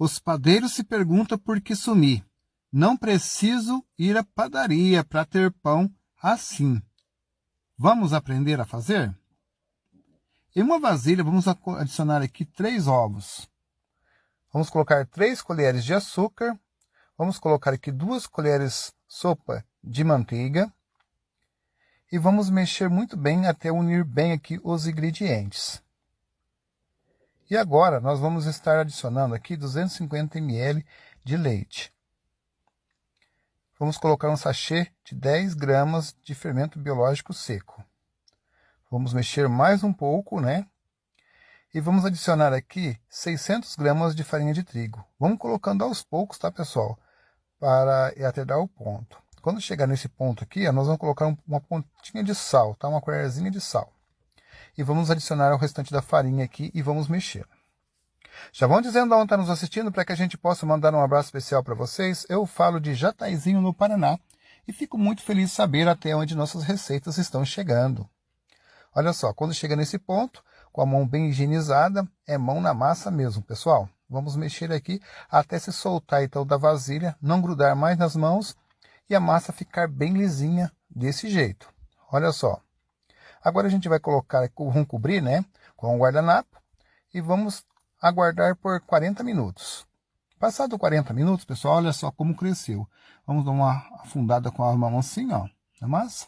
Os padeiros se perguntam por que sumi. Não preciso ir à padaria para ter pão assim. Vamos aprender a fazer? Em uma vasilha, vamos adicionar aqui três ovos. Vamos colocar três colheres de açúcar. Vamos colocar aqui duas colheres sopa de manteiga. E vamos mexer muito bem até unir bem aqui os ingredientes. E agora nós vamos estar adicionando aqui 250 ml de leite. Vamos colocar um sachê de 10 gramas de fermento biológico seco. Vamos mexer mais um pouco, né? E vamos adicionar aqui 600 gramas de farinha de trigo. Vamos colocando aos poucos, tá, pessoal? Para até dar o ponto. Quando chegar nesse ponto aqui, nós vamos colocar uma pontinha de sal, tá? Uma colherzinha de sal. E vamos adicionar o restante da farinha aqui e vamos mexer. Já vão dizendo onde está nos assistindo para que a gente possa mandar um abraço especial para vocês. Eu falo de Jataizinho, no Paraná, e fico muito feliz de saber até onde nossas receitas estão chegando. Olha só, quando chega nesse ponto, com a mão bem higienizada, é mão na massa mesmo, pessoal. Vamos mexer aqui até se soltar então da vasilha, não grudar mais nas mãos e a massa ficar bem lisinha desse jeito. Olha só. Agora a gente vai colocar, vamos cobrir, né, com o guardanapo e vamos aguardar por 40 minutos. Passado 40 minutos, pessoal, olha só como cresceu. Vamos dar uma afundada com a mão assim, ó, na massa.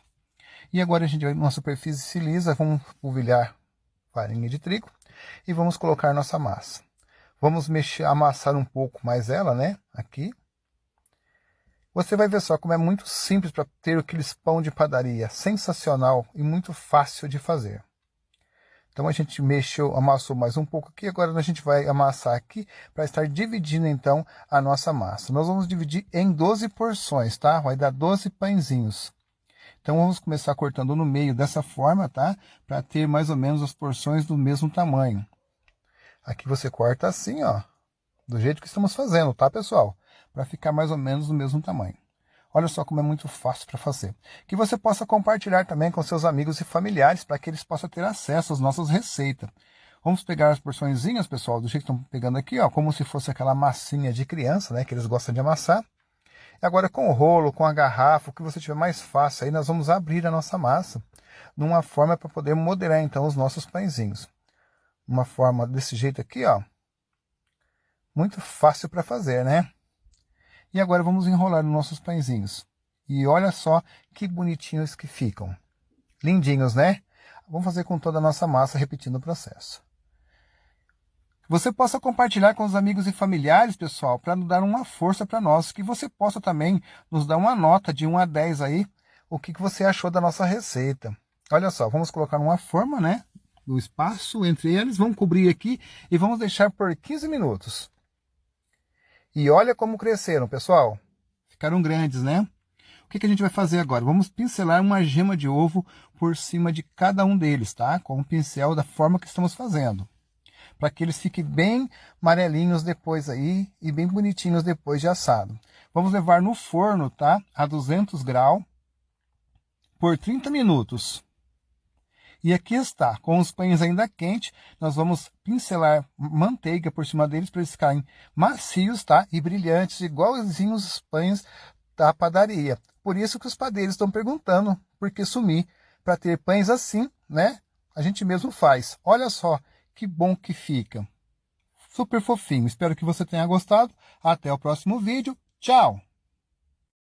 E agora a gente vai numa superfície lisa, vamos polvilhar farinha de trigo e vamos colocar nossa massa. Vamos mexer, amassar um pouco mais ela, né? Aqui. Você vai ver só como é muito simples para ter aqueles pão de padaria. Sensacional e muito fácil de fazer. Então a gente mexeu, amassou mais um pouco aqui. Agora a gente vai amassar aqui para estar dividindo então a nossa massa. Nós vamos dividir em 12 porções, tá? Vai dar 12 pãezinhos. Então vamos começar cortando no meio dessa forma, tá? Para ter mais ou menos as porções do mesmo tamanho. Aqui você corta assim, ó. Do jeito que estamos fazendo, tá, pessoal? Para ficar mais ou menos do mesmo tamanho. Olha só como é muito fácil para fazer. Que você possa compartilhar também com seus amigos e familiares para que eles possam ter acesso às nossas receitas. Vamos pegar as porçõezinhas, pessoal, do jeito que estão pegando aqui, ó, como se fosse aquela massinha de criança, né, que eles gostam de amassar. Agora com o rolo, com a garrafa, o que você tiver mais fácil, aí nós vamos abrir a nossa massa numa forma para poder modelar então os nossos pãezinhos. Uma forma desse jeito aqui, ó. Muito fácil para fazer, né? E agora vamos enrolar os nossos pãezinhos. E olha só que bonitinhos que ficam. Lindinhos, né? Vamos fazer com toda a nossa massa, repetindo o processo você possa compartilhar com os amigos e familiares, pessoal, para nos dar uma força para nós, que você possa também nos dar uma nota de 1 a 10 aí, o que, que você achou da nossa receita. Olha só, vamos colocar uma forma, né, do espaço entre eles, vamos cobrir aqui e vamos deixar por 15 minutos. E olha como cresceram, pessoal. Ficaram grandes, né? O que, que a gente vai fazer agora? Vamos pincelar uma gema de ovo por cima de cada um deles, tá? Com um pincel da forma que estamos fazendo para que eles fiquem bem amarelinhos depois aí e bem bonitinhos depois de assado. Vamos levar no forno, tá? A 200 graus por 30 minutos. E aqui está, com os pães ainda quentes, nós vamos pincelar manteiga por cima deles para eles ficarem macios, tá? E brilhantes, igualzinhos os pães da padaria. Por isso que os padeiros estão perguntando por que sumir. Para ter pães assim, né? A gente mesmo faz. Olha só, que bom que fica. Super fofinho. Espero que você tenha gostado. Até o próximo vídeo. Tchau!